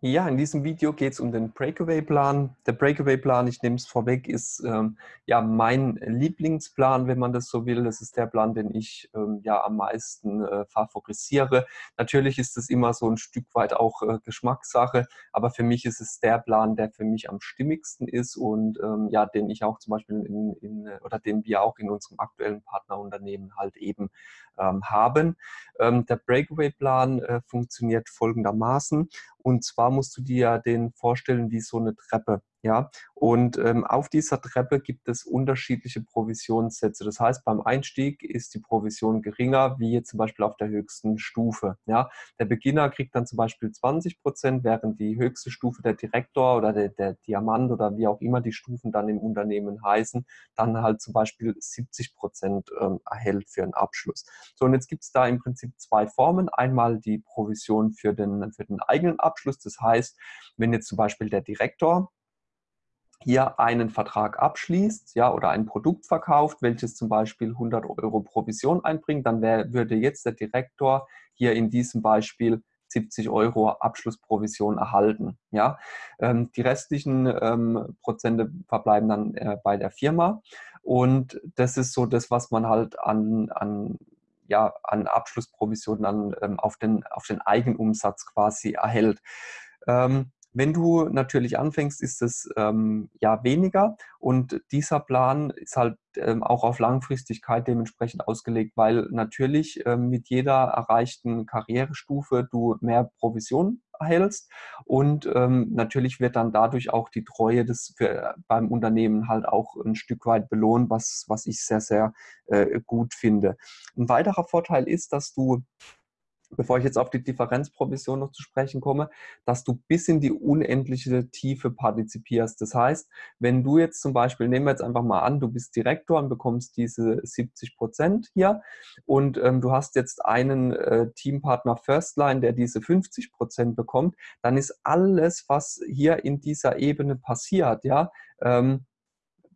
Ja, in diesem Video geht es um den Breakaway-Plan. Der Breakaway-Plan, ich nehme es vorweg, ist ähm, ja mein Lieblingsplan, wenn man das so will. Das ist der Plan, den ich ähm, ja am meisten äh, favorisiere. Natürlich ist es immer so ein Stück weit auch äh, Geschmackssache, aber für mich ist es der Plan, der für mich am stimmigsten ist und ähm, ja, den ich auch zum Beispiel in, in, oder den wir auch in unserem aktuellen Partnerunternehmen halt eben ähm, haben. Ähm, der Breakaway-Plan äh, funktioniert folgendermaßen und zwar musst du dir den vorstellen wie so eine Treppe. Ja, und ähm, auf dieser Treppe gibt es unterschiedliche Provisionssätze. Das heißt, beim Einstieg ist die Provision geringer, wie jetzt zum Beispiel auf der höchsten Stufe. Ja, der Beginner kriegt dann zum Beispiel 20 Prozent, während die höchste Stufe der Direktor oder der, der Diamant oder wie auch immer die Stufen dann im Unternehmen heißen, dann halt zum Beispiel 70 Prozent ähm, erhält für einen Abschluss. So, und jetzt gibt es da im Prinzip zwei Formen. Einmal die Provision für den, für den eigenen Abschluss. Das heißt, wenn jetzt zum Beispiel der Direktor hier einen Vertrag abschließt ja, oder ein Produkt verkauft, welches zum Beispiel 100 Euro Provision einbringt, dann wär, würde jetzt der Direktor hier in diesem Beispiel 70 Euro Abschlussprovision erhalten. Ja? Ähm, die restlichen ähm, Prozente verbleiben dann äh, bei der Firma und das ist so das, was man halt an, an ja, an Abschlussprovisionen dann ähm, auf, den, auf den Eigenumsatz quasi erhält. Ähm, wenn du natürlich anfängst, ist es ähm, ja weniger und dieser Plan ist halt ähm, auch auf Langfristigkeit dementsprechend ausgelegt, weil natürlich ähm, mit jeder erreichten Karrierestufe du mehr Provision erhältst und ähm, natürlich wird dann dadurch auch die Treue des für, beim Unternehmen halt auch ein Stück weit belohnt, was, was ich sehr, sehr äh, gut finde. Ein weiterer Vorteil ist, dass du bevor ich jetzt auf die Differenzprovision noch zu sprechen komme, dass du bis in die unendliche Tiefe partizipierst. Das heißt, wenn du jetzt zum Beispiel, nehmen wir jetzt einfach mal an, du bist Direktor und bekommst diese 70 Prozent hier und ähm, du hast jetzt einen äh, Teampartner Firstline, der diese 50 Prozent bekommt, dann ist alles, was hier in dieser Ebene passiert, ja, ähm,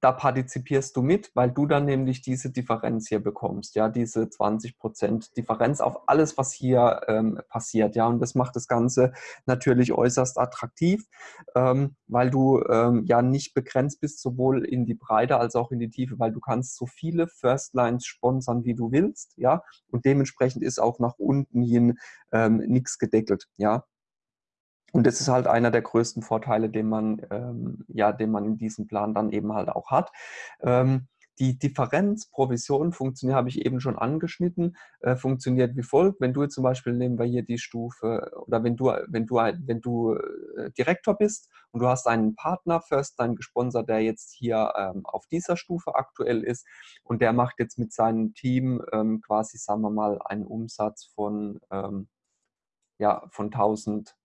da partizipierst du mit, weil du dann nämlich diese Differenz hier bekommst, ja, diese 20% Differenz auf alles, was hier ähm, passiert, ja, und das macht das Ganze natürlich äußerst attraktiv, ähm, weil du ähm, ja nicht begrenzt bist, sowohl in die Breite als auch in die Tiefe, weil du kannst so viele First Lines sponsern, wie du willst, ja, und dementsprechend ist auch nach unten hin ähm, nichts gedeckelt, ja. Und das ist halt einer der größten Vorteile, den man, ähm, ja, den man in diesem Plan dann eben halt auch hat. Ähm, die Differenzprovision funktioniert, habe ich eben schon angeschnitten, äh, funktioniert wie folgt. Wenn du zum Beispiel, nehmen wir hier die Stufe, oder wenn du, wenn du, wenn du äh, Direktor bist und du hast einen Partner, First, dein gesponsert, der jetzt hier ähm, auf dieser Stufe aktuell ist und der macht jetzt mit seinem Team ähm, quasi, sagen wir mal, einen Umsatz von, ähm, ja, von 1000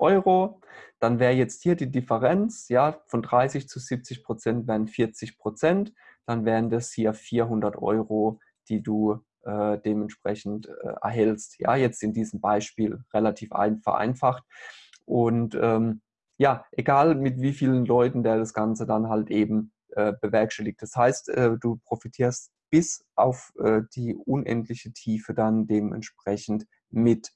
Euro. Dann wäre jetzt hier die Differenz, ja, von 30 zu 70 Prozent wären 40 Prozent. Dann wären das hier 400 Euro, die du äh, dementsprechend äh, erhältst. Ja, jetzt in diesem Beispiel relativ ein, vereinfacht. Und ähm, ja, egal mit wie vielen Leuten der das Ganze dann halt eben äh, bewerkstelligt. Das heißt, äh, du profitierst bis auf äh, die unendliche Tiefe dann dementsprechend mit.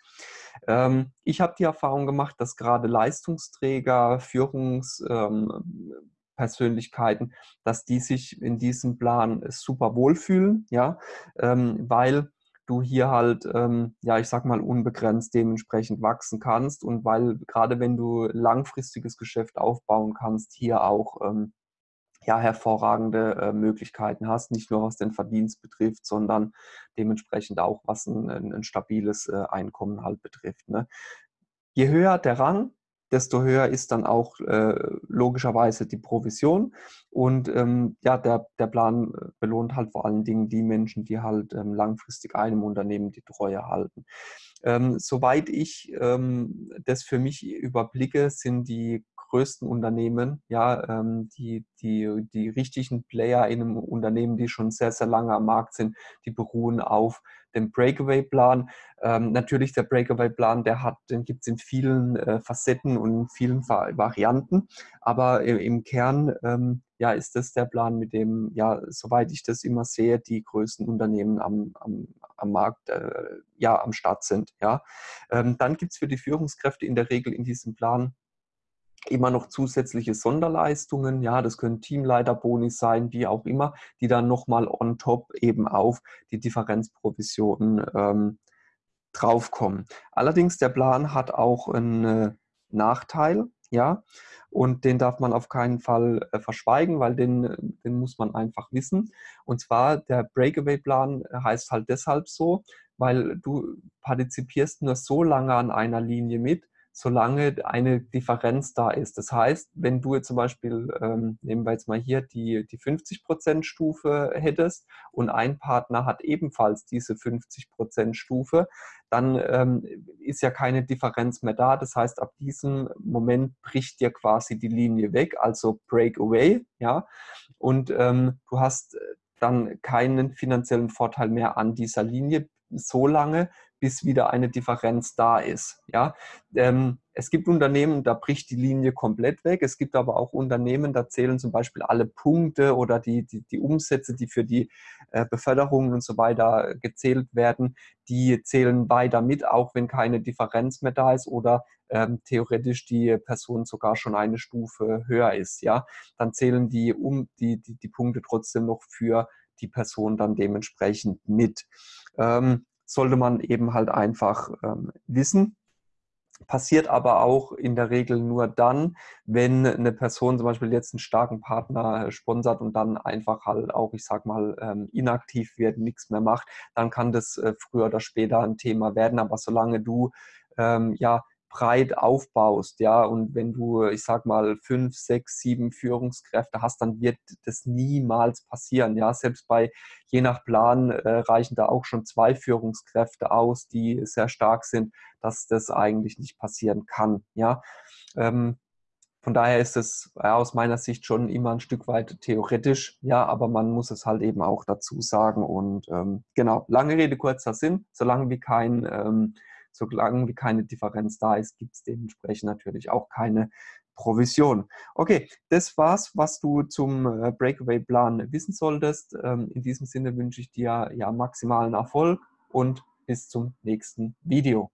Ähm, ich habe die Erfahrung gemacht, dass gerade Leistungsträger, Führungspersönlichkeiten, ähm, dass die sich in diesem Plan super wohlfühlen, ja, ähm, weil du hier halt, ähm, ja, ich sag mal, unbegrenzt dementsprechend wachsen kannst und weil gerade wenn du langfristiges Geschäft aufbauen kannst, hier auch ähm, ja, hervorragende äh, Möglichkeiten hast, nicht nur was den Verdienst betrifft, sondern dementsprechend auch was ein, ein, ein stabiles äh, Einkommen halt betrifft. Ne? Je höher der Rang, desto höher ist dann auch äh, logischerweise die Provision. Und ähm, ja, der, der Plan äh, belohnt halt vor allen Dingen die Menschen, die halt ähm, langfristig einem Unternehmen die Treue halten. Ähm, soweit ich ähm, das für mich überblicke, sind die größten Unternehmen, ja, ähm, die, die, die richtigen Player in einem Unternehmen, die schon sehr, sehr lange am Markt sind, die beruhen auf dem Breakaway-Plan. Ähm, natürlich der Breakaway-Plan, der hat, den gibt es in vielen äh, Facetten und in vielen Varianten, aber im Kern ähm, ja, ist das der Plan, mit dem, ja, soweit ich das immer sehe, die größten Unternehmen am, am, am Markt äh, ja, am Start sind. Ja. Ähm, dann gibt es für die Führungskräfte in der Regel in diesem Plan immer noch zusätzliche Sonderleistungen, ja, das können Teamleiterboni sein, wie auch immer, die dann nochmal on top eben auf die Differenzprovisionen ähm, draufkommen. Allerdings, der Plan hat auch einen äh, Nachteil, ja, und den darf man auf keinen Fall äh, verschweigen, weil den, äh, den muss man einfach wissen. Und zwar der Breakaway-Plan heißt halt deshalb so, weil du partizipierst nur so lange an einer Linie mit, solange eine Differenz da ist. Das heißt, wenn du jetzt zum Beispiel, ähm, nehmen wir jetzt mal hier die, die 50% Stufe hättest und ein Partner hat ebenfalls diese 50% Stufe, dann ähm, ist ja keine Differenz mehr da. Das heißt, ab diesem Moment bricht dir quasi die Linie weg, also Breakaway, ja, und ähm, du hast dann keinen finanziellen Vorteil mehr an dieser Linie so lange, bis wieder eine Differenz da ist. Ja? Ähm, es gibt Unternehmen, da bricht die Linie komplett weg. Es gibt aber auch Unternehmen, da zählen zum Beispiel alle Punkte oder die, die, die Umsätze, die für die äh, Beförderungen und so weiter gezählt werden, die zählen weiter mit, auch wenn keine Differenz mehr da ist oder ähm, theoretisch die Person sogar schon eine Stufe höher ist. Ja? Dann zählen die, um, die, die, die Punkte trotzdem noch für die Person dann dementsprechend mit. Ähm, sollte man eben halt einfach ähm, wissen. Passiert aber auch in der Regel nur dann, wenn eine Person zum Beispiel jetzt einen starken Partner sponsert und dann einfach halt auch, ich sag mal, ähm, inaktiv wird, nichts mehr macht, dann kann das äh, früher oder später ein Thema werden. Aber solange du ähm, ja breit aufbaust, ja, und wenn du, ich sag mal, fünf, sechs, sieben Führungskräfte hast, dann wird das niemals passieren, ja, selbst bei, je nach Plan äh, reichen da auch schon zwei Führungskräfte aus, die sehr stark sind, dass das eigentlich nicht passieren kann, ja. Ähm, von daher ist es ja, aus meiner Sicht schon immer ein Stück weit theoretisch, ja, aber man muss es halt eben auch dazu sagen. Und ähm, genau, lange Rede, kurzer Sinn, solange wie kein ähm, solange wie keine Differenz da ist, gibt es dementsprechend natürlich auch keine Provision. Okay, das war's, was du zum äh, Breakaway-Plan wissen solltest. Ähm, in diesem Sinne wünsche ich dir ja maximalen Erfolg und bis zum nächsten Video.